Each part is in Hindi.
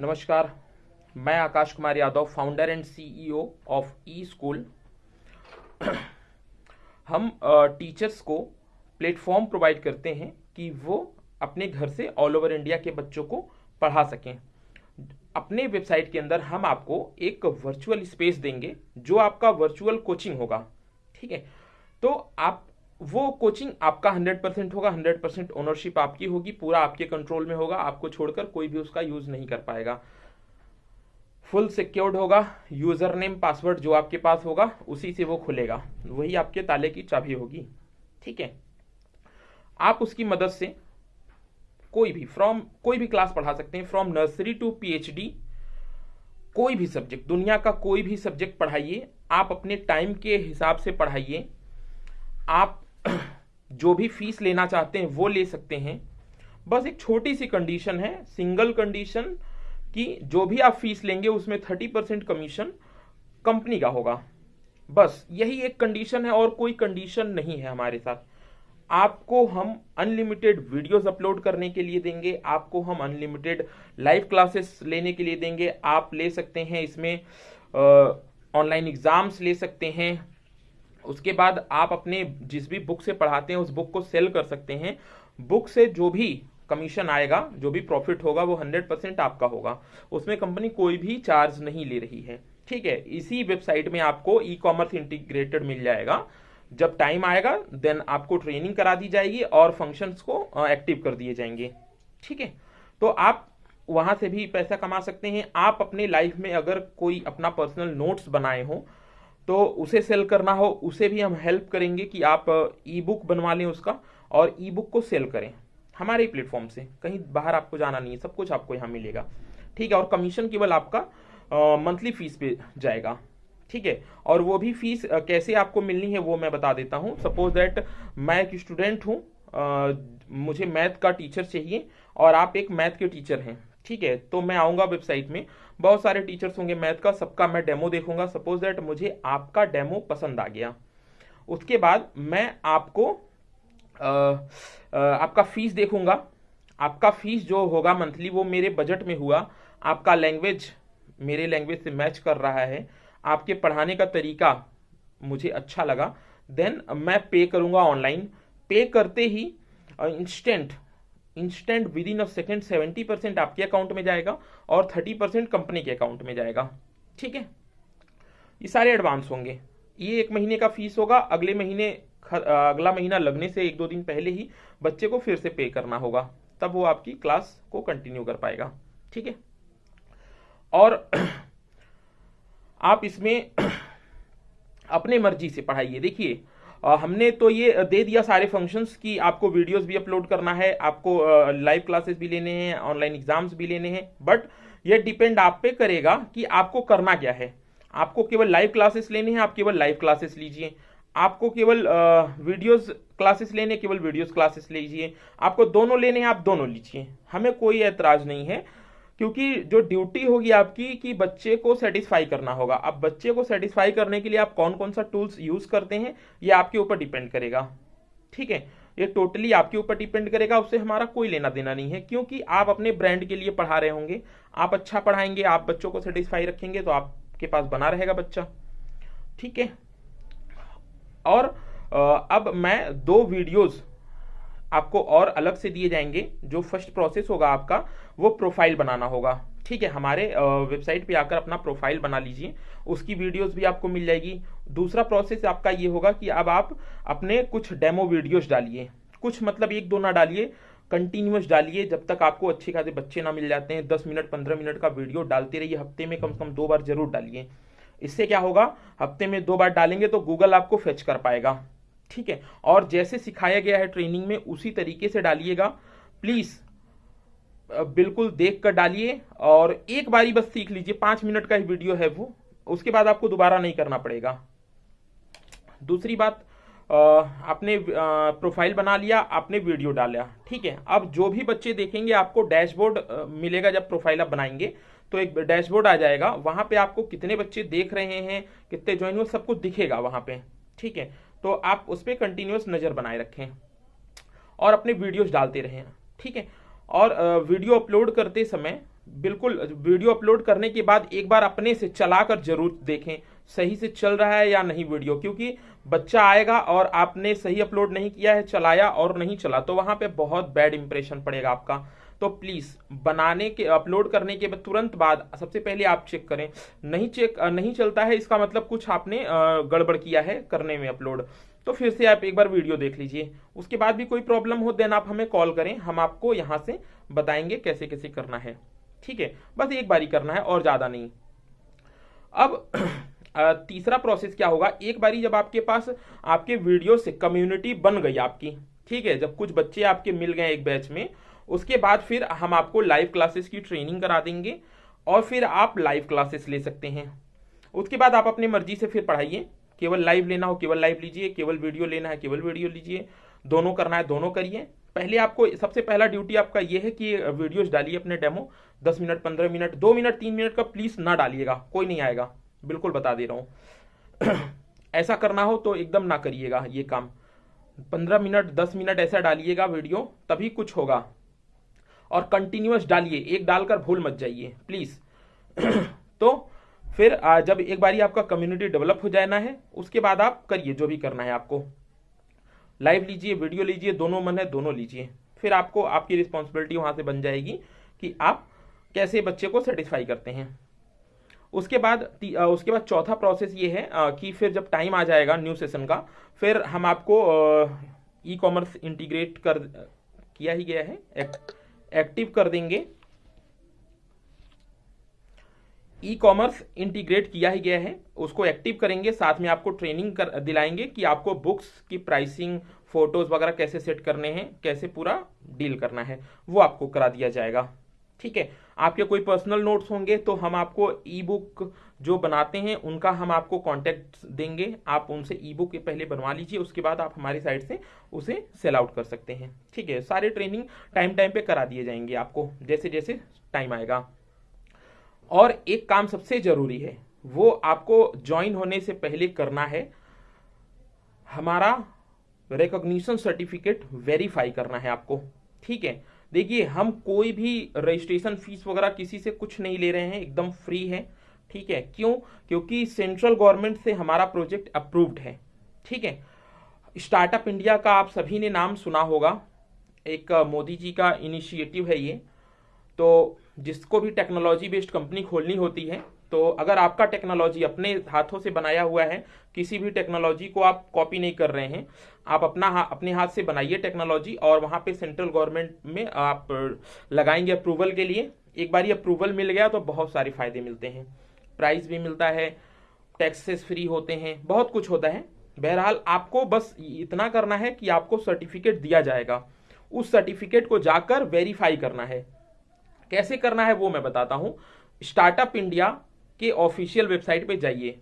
नमस्कार, मैं Akash Kumar Yadav founder and CEO of e school हम टीचर्स को प्लेटफॉर्म प्रोवाइड करते हैं कि वो अपने घर से ऑल ओवर इंडिया के बच्चों को पढ़ा सकें। अपने वेबसाइट के अंदर हम आपको एक वर्चुअल स्पेस देंगे, जो आपका वर्चुअल कोचिंग होगा। ठीक है? तो आप वो कोचिंग आपका 100 परसेंट होगा 100 परसेंट ओनरशिप आपकी होगी, पूरा आपके कंट्रोल में होगा, आपको छोड़कर कोई भी उसका यूज़ नहीं कर पाएगा। फुल सिक्योर्ड होगा यूज़र नेम पासवर्ड जो आपके पास होगा, उसी से वो खुलेगा। वही आपके ताले की चाबी होगी। ठीक है? आप उसकी मदद से कोई भी फ्रॉम कोई भी क्लास पढ़ा सकते हैं फ्रॉम नर्सरी टू पीएचडी कोई भी सब्जेक्ट दुनिया का कोई भी सब्जेक्ट पढ़ाइए, आप अपने टाइम के हिसाब से पढ़ाइए। आप जो भी फ़ीस लेना चाहते हैं, वो ले सकते हैं। बस एक छोटी सी कंडीशन है सिंगल कंडीशन कि जो भी आप फ़ीस लेंगे, उसमें थर्टी परसेंट कमीशन कंपनी का होगा। बस यही एक कंडीशन है और कोई कंडीशन नहीं है हमारे साथ। आपको हम अनलिमिटेड वीडियोस अपलोड करने के लिए देंगे, आपको हम अनलिमिटेड लाइव क्लासेस लेने के लिए देंगे। आप ले सकते हैं इसमें ऑनलाइन एग्ज़ाम्स ले सकते हैं उसके बाद आप अपने जिस भी बुक से पढ़ाते हैं, उस बुक को सेल कर सकते हैं। बुक से जो भी कमीशन आएगा, जो भी प्रॉफिट होगा, वो हंड्रेड परसेंट आपका होगा। उसमें कंपनी कोई भी चार्ज नहीं ले रही है। ठीक है, इसी वेबसाइट में आपको ई कॉमर्स इंटीग्रेटेड मिल जाएगा। जब टाइम आएगा देन आपको ट्रेनिंग करा दी जाएगी और फ़ंक्शंस को एक्टिव कर दिए जाएँगे। ठीक है तो आप वहाँ से भी पैसा कमा सकते हैं। आप अपने लाइफ में अगर कोई अपना पर्सनल नोट्स बनाए हो तो उसे सेल करना हो, उसे भी हम हेल्प करेंगे कि आप ई बुक बनवा लें उसका और ई बुक को सेल करें हमारे प्लेटफॉर्म से। कहीं बाहर आपको जाना नहीं है, सब कुछ आपको यहाँ मिलेगा। ठीक है, और कमीशन केवल आपका मंथली फ़ीस पे जाएगा। ठीक है, और वो भी फ़ीस कैसे आपको मिलनी है वो मैं बता देता हूँ। सपोज़ दैट मैं एक स्टूडेंट हूँ मुझे मैथ का टीचर चाहिए और आप एक मैथ के टीचर हैं। ठीक है तो मैं आऊँगा वेबसाइट में। बहुत सारे टीचर्स होंगे मैथ का सबका मैं डेमो देखूँगा। सपोज़ दैट मुझे आपका डेमो पसंद आ गया। उसके बाद मैं आपको आ, आ, आपका फ़ीस देखूँगा। आपका फ़ीस जो होगा मंथली वो मेरे बजट में हुआ। आपका लैंग्वेज मेरे लैंग्वेज से मैच कर रहा है। आपके पढ़ाने का तरीका मुझे अच्छा लगा। देन मैं पे करूँगा ऑनलाइन पे करते ही instant instant within a second seventy percent आपके अकाउंट में जाएगा और थर्टी परसेंट कंपनी के अकाउंट में जाएगा। ठीक है? ये सारे एडवांस होंगे। ये एक महीने का फ़ीस होगा। अगले महीने अगला महीना लगने से एक दो दिन पहले ही बच्चे को फिर से पे करना होगा। तब वो आपकी क्लास को कंटिन्यू कर पाएगा। ठीक है? और आप इसमें अपने मर्ज़ी से पढ़ाइए। देखिए हमने तो ये दे दिया सारे फ़ंक्शंस कि आपको वीडियोस भी अपलोड करना है, आपको लाइव क्लासेस भी लेने हैं ऑनलाइन एग्ज़ाम्स भी लेने हैं बट ये डिपेंड आप पे करेगा कि आपको करना क्या है। आपको केवल लाइव क्लासेस लेने हैं, आप केवल लाइव क्लासेस लीजिए। आपको केवल वीडियोस क्लासेस लेने, केवल वीडियोस क्लासेस लीजिए। आपको दोनों लेने हैं, आप दोनों लीजिए। हमें कोई ऐतराज नहीं है। क्योंकि जो ड्यूटी होगी आपकी कि बच्चे को सेटिस्फाई करना होगा। अब बच्चे को सेटिस्फाई करने के लिए आप कौन कौन सा टूल्स यूज़ करते हैं, ये आपके ऊपर डिपेंड करेगा। ठीक है? ये टोटली आपके ऊपर डिपेंड करेगा उससे हमारा कोई लेना देना नहीं है, क्योंकि आप अपने ब्रांड के लिए पढ़ा रहे होंगे। आप अच्छा पढ़ाएँगे, आप बच्चों को सेटिस्फाई रखेंगे तो आपके पास बना रहेगा बच्चा। ठीक है? और अब मैं दो वीडियोस आपको और अलग से दिए जाएँगे। जो फ़र्स्ट प्रोसेस होगा आपका, वो प्रोफ़ाइल बनाना होगा। ठीक है, हमारे वेबसाइट पे आकर अपना प्रोफ़ाइल बना लीजिए। उसकी वीडियोस भी आपको मिल जाएगी। दूसरा प्रोसेस आपका ये होगा कि अब आप अपने कुछ डेमो वीडियोस डालिए। कुछ मतलब एक दो ना डालिए कंटिन्यूस डालिए। जब तक आपको अच्छे खासे बच्चे ना मिल जाते हैं, दस मिनट, पंद्रह मिनट का वीडियो डालते रहिए। हफ़्ते में कम से कम दो बार ज़रूर डालिए। इससे क्या होगा? हफ़्ते में दो बार डालेंगे तो गूगल आपको फेच कर पाएगा। ठीक है? और जैसे सिखाया गया है ट्रेनिंग में, उसी तरीके से डालिएगा। प्लीज़ बिल्कुल देख कर डालिए और एक बारी बस सीख लीजिए। पाँच मिनट का ही वीडियो है वो। उसके बाद आपको दोबारा नहीं करना पड़ेगा। दूसरी बात आपने प्रोफ़ाइल बना लिया, आपने वीडियो डाला। ठीक है? अब जो भी बच्चे देखेंगे, आपको डैशबोर्ड मिलेगा जब प्रोफ़ाइल आप बनाएँगे तो एक डैशबोर्ड आ जाएगा। वहाँ पे आपको कितने बच्चे देख रहे हैं, कितने ज्वाइन हुए, सब कुछ दिखेगा वहाँ पे। ठीक है? तो आप उस पर कंटिन्यूस नज़र बनाए रखें और अपने वीडियोस डालते रहें, ठीक है? और वीडियो अपलोड करते समय, बिल्कुल वीडियो अपलोड करने के बाद एक बार अपने से चलाकर ज़रूर देखें, सही से चल रहा है या नहीं वीडियो क्योंकि बच्चा आएगा और आपने सही अपलोड नहीं किया है, चलाया और नहीं चला तो वहाँ पे बहुत बैड इंप्रेशन पड़ेगा आपका। तो प्लीज़ बनाने के अपलोड करने के तुरंत बाद सबसे पहले आप चेक करें। नहीं चेक नहीं चलता है, इसका मतलब कुछ आपने गड़बड़ किया है करने में अपलोड तो फिर से आप एक बार वीडियो देख लीजिए। उसके बाद भी कोई प्रॉब्लम हो देन आप हमें कॉल करें। हम आपको यहाँ से बताएँगे कैसे कैसे करना है। ठीक है? बस एक बारी करना है, और ज़्यादा नहीं। अब तीसरा प्रोसेस क्या होगा? एक बारी जब आपके पास, आपके वीडियो से कम्युनिटी बन गई आपकी। ठीक है? जब कुछ बच्चे आपके मिल गए एक बैच में उसके बाद फिर हम आपको लाइव क्लासेस की ट्रेनिंग करा देंगे और फिर आप लाइव क्लासेस ले सकते हैं। उसके बाद आप अपनी मर्ज़ी से फिर पढ़ाइए। केवल लाइव लेना हो, केवल लाइव लीजिए, केवल वीडियो लेना है, केवल वीडियो लीजिए। दोनों करना है, दोनों करिए। पहले आपको, सबसे पहला ड्यूटी आपका यह है कि वीडियोस डालिए अपने डेमो दस मिनट, पंद्रह मिनट, दो मिनट, तीन मिनट का प्लीज़ ना डालिएगा। कोई नहीं आएगा। बिल्कुल बता दे रहा हूँ। ऐसा करना हो तो एकदम ना करिएगा ये काम। पंद्रह मिनट, दस मिनट ऐसा डालिएगा वीडियो, तभी कुछ होगा। और कंटिन्यूस डालिए। एक डालकर भूल मत जाइए प्लीज़ तो फिर जब एक बारी आपका कम्युनिटी डेवलप हो जाना है, उसके बाद आप करिए जो भी करना है आपको। लाइव लीजिए वीडियो लीजिए, दोनों मन है, दोनों लीजिए। फिर आपको, आपकी रिस्पॉन्सिबिलिटी वहाँ से बन जाएगी कि आप कैसे बच्चे को सेटिस्फाई करते हैं। उसके बाद उसके बाद चौथा प्रोसेस ये है कि फिर जब टाइम आ जाएगा न्यू सेशन का, फिर हम आपको ई कॉमर्स इंटीग्रेट कर, किया ही गया है एक्टिव कर देंगे। ई कॉमर्स इंटीग्रेट किया ही गया है, उसको एक्टिव करेंगे, साथ में आपको ट्रेनिंग कर, दिलाएँगे कि आपको बुक्स की प्राइसिंग फ़ोटोज़ वगैरह कैसे सेट करने हैं, कैसे पूरा डील करना है, वो आपको करा दिया जाएगा। ठीक है आपके कोई पर्सनल नोट्स होंगे तो हम आपको ई बुक जो बनाते हैं, उनका हम आपको कांटेक्ट देंगे। आप उनसे ई बुक पहले बनवा लीजिए, उसके बाद आप हमारी साइड से उसे सेल आउट कर सकते हैं। ठीक है, सारे ट्रेनिंग टाइम टाइम पे करा दिए जाएँगे आपको, जैसे जैसे टाइम आएगा। और एक काम सबसे ज़रूरी है, वो आपको ज्वाइन होने से पहले करना है। हमारा रिकॉग्निशन सर्टिफिकेट वेरीफाई करना है आपको। ठीक है देखिए, हम कोई भी रजिस्ट्रेशन फ़ीस वगैरह किसी से कुछ नहीं ले रहे हैं, एकदम फ्री है, ठीक है? क्यों? क्योंकि सेंट्रल गवर्नमेंट से हमारा प्रोजेक्ट अप्रूव्ड है, ठीक है? स्टार्टअप इंडिया का आप सभी ने नाम सुना होगा, एक मोदी जी का इनिशिएटिव है ये। तो जिसको भी टेक्नोलॉजी बेस्ड कंपनी खोलनी होती है तो अगर आपका टेक्नोलॉजी अपने हाथों से बनाया हुआ है किसी भी टेक्नोलॉजी को आप कॉपी नहीं कर रहे हैं आप अपना हा, अपने हाथ से बनाइए टेक्नोलॉजी और वहाँ पे सेंट्रल गवर्नमेंट में आप लगाएँगे अप्रूवल के लिए। एक बार ये अप्रूवल मिल गया तो बहुत सारे फ़ायदे मिलते हैं। प्राइस भी मिलता है टैक्सेस फ्री होते हैं बहुत कुछ होता है। बहरहाल आपको बस इतना करना है कि आपको सर्टिफिकेट दिया जाएगा। उस सर्टिफिकेट को जाकर वेरीफाई करना है। कैसे करना है वो मैं बताता हूँ। स्टार्टअप इंडिया के ऑफिशियल वेबसाइट पे जाइए।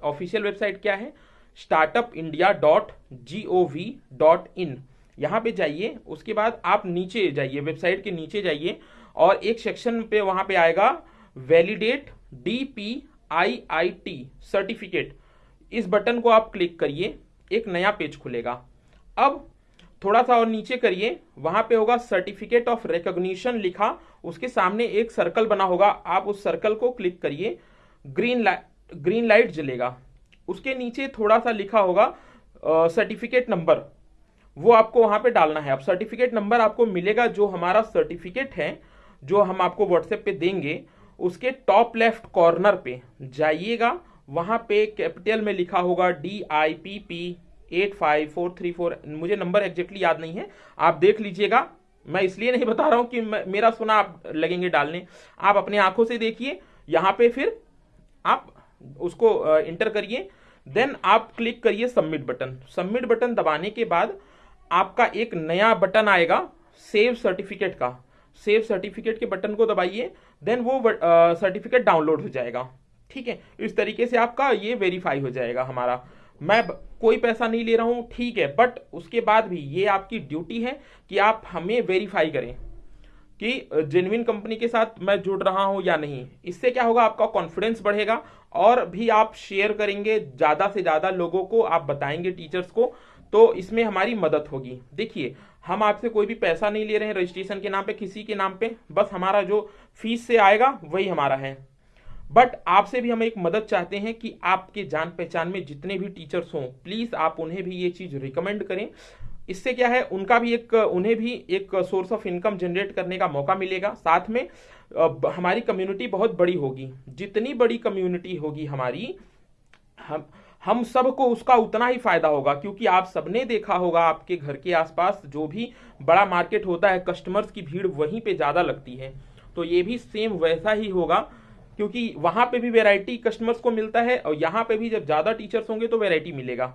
ऑफिशियल वेबसाइट क्या है? Startup India dot G O V dot in यहाँ पे जाइए, उसके बाद आप नीचे जाइए वेबसाइट के नीचे जाइए और एक सेक्शन पे वहाँ पे आएगा validate D P I I T certificate इस बटन को आप क्लिक करिए, एक नया पेज खुलेगा। अब थोड़ा सा और नीचे करिए, वहाँ पे होगा सर्टिफिकेट ऑफ़ रिकॉग्निशन लिखा। उसके सामने एक सर्कल बना होगा। आप उस सर्कल को क्लिक करिए। ग्रीन लाइट ग्रीन लाइट जलेगा। उसके नीचे थोड़ा सा लिखा होगा सर्टिफिकेट नंबर वो आपको वहाँ पे डालना है। अब सर्टिफिकेट नंबर आपको मिलेगा जो हमारा सर्टिफिकेट है, जो हम आपको व्हाट्सएप पे देंगे। उसके टॉप लेफ़्ट कॉर्नर पे जाइएगा। वहाँ पे कैपिटल में लिखा होगा D I P P eight five four three four मुझे नंबर एग्जैक्टली याद नहीं है। आप देख लीजिएगा। मैं इसलिए नहीं बता रहा हूँ कि मेरा सोना आप लगेंगे डालने। आप अपने आँखों से देखिए, यहाँ पे फिर आप उसको इंटर करिए। देन आप क्लिक करिए सबमिट बटन सबमिट बटन दबाने के बाद आपका एक नया बटन आएगा सेव सर्टिफिकेट का। सेव सर्टिफिकेट के बटन को दबाइए देन वो सर्टिफिकेट डाउनलोड हो जाएगा। ठीक है? इस तरीके से आपका ये वेरीफाई हो जाएगा हमारा। मैं कोई पैसा नहीं ले रहा हूँ, ठीक है बट उसके बाद भी ये आपकी ड्यूटी है कि आप हमें वेरीफाई करें कि जेन्युइन कंपनी के साथ मैं जुड़ रहा हूँ या नहीं। इससे क्या होगा, आपका कॉन्फिडेंस बढ़ेगा और भी आप शेयर करेंगे, ज़्यादा से ज़्यादा लोगों को, आप बताएँगे टीचर्स को तो इसमें हमारी मदद होगी। देखिए, हम आपसे कोई भी पैसा नहीं ले रहे हैं रजिस्ट्रेशन के नाम पे, किसी के नाम पे, बस हमारा जो फ़ीस से आएगा, वही हमारा है। बट आपसे भी हम एक मदद चाहते हैं कि आपके जान पहचान में जितने भी टीचर्स हों प्लीज़ आप उन्हें भी ये चीज़ रिकमेंड करें। इससे क्या है, उनका भी एक, उन्हें भी एक सोर्स ऑफ़ इनकम जनरेट करने का मौका मिलेगा। साथ में हमारी कम्युनिटी बहुत बड़ी होगी। जितनी बड़ी कम्युनिटी होगी हमारी, हम हम सबको उसका उतना ही फ़ायदा होगा, क्योंकि आप सबने देखा होगा आपके घर के आसपास जो भी बड़ा मार्केट होता है कस्टमर्स की भीड़ वहीं पे ज़्यादा लगती है। तो ये भी सेम वैसा ही होगा। क्योंकि वहाँ पे भी वेराइटी कस्टमर्स को मिलता है और यहाँ पे भी जब ज़्यादा टीचर्स होंगे तो वेराइटी मिलेगा।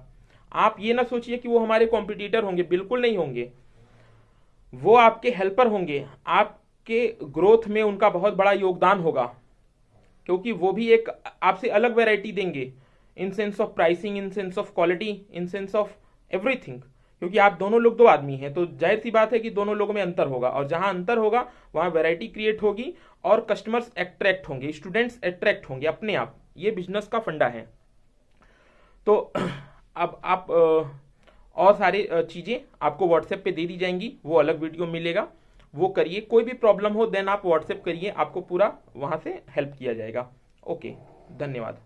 आप ये ना सोचिए कि वो हमारे कॉम्पिटिटर होंगे, बिल्कुल नहीं होंगे। वो आपके हेल्पर होंगे। आपके ग्रोथ में उनका बहुत बड़ा योगदान होगा। क्योंकि वो भी एक आपसे अलग वेराइटी देंगे। In sense of pricing in sense of quality in sense of everything क्योंकि आप दोनों लोग दो आदमी हैं तो ज़ाहिर सी बात है कि दोनों लोगों में अंतर होगा, और जहाँ अंतर होगा, वहाँ वैरायटी क्रिएट होगी, और कस्टमर्स अट्रैक्ट होंगे स्टूडेंट्स अट्रैक्ट होंगे अपने आप। ये बिज़नेस का फंडा है। तो अब आप और सारी चीज़ें आपको व्हाट्सएप पे दे दी जाएँगी, वो अलग वीडियो मिलेगा। वो करिए, कोई भी प्रॉब्लम हो देन आप व्हाट्सएप करिए, आपको पूरा वहाँ से हेल्प किया जाएगा। ओके धन्यवाद।